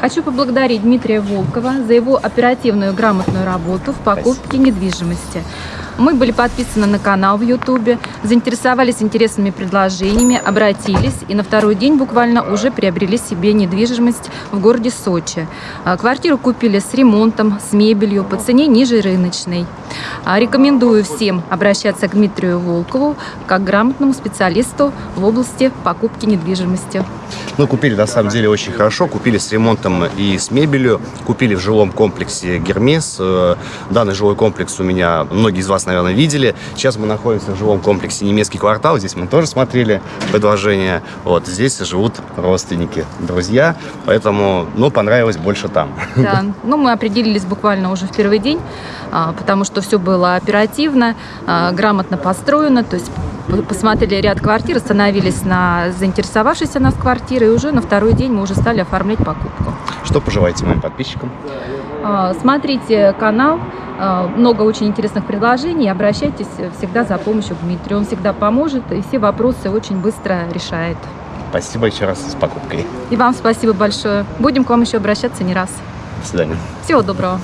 Хочу поблагодарить Дмитрия Волкова за его оперативную грамотную работу в покупке недвижимости. Мы были подписаны на канал в Ютубе, заинтересовались интересными предложениями, обратились и на второй день буквально уже приобрели себе недвижимость в городе Сочи. А, Квартиру купили с ремонтом, с мебелью по цене ниже рыночной. А, Рекомендую всем обращаться к Дмитрию Волкову как грамотному специалисту в области покупки недвижимости. Мы купили на самом деле очень хорошо, купили с ремонтом и с мебелью, купили в жилом комплексе Гермес. Э, Данный жилой комплекс у меня многие из вас, наверное, видели. Сейчас мы находимся в жилом комплексе Немецкий квартал, здесь мы тоже смотрели предложение. Вот здесь живут родственники, друзья, поэтому, ну, понравилось больше там. Да, ну мы определились буквально уже в первый день, а, потому что все было оперативно, а, грамотно построено, то есть посмотрели ряд квартир, остановились на заинтересовавшейся нас квартиры, и уже на второй день мы уже стали оформлять покупку. Что пожелаете моим подписчикам? А, Смотрите канал, а, много очень интересных предложений, обращайтесь всегда за помощью к Дмитрию, он всегда поможет и все вопросы очень быстро решает. Спасибо еще раз с покупкой. И вам спасибо большое. Будем к вам еще обращаться не раз. До свидания. Всего доброго.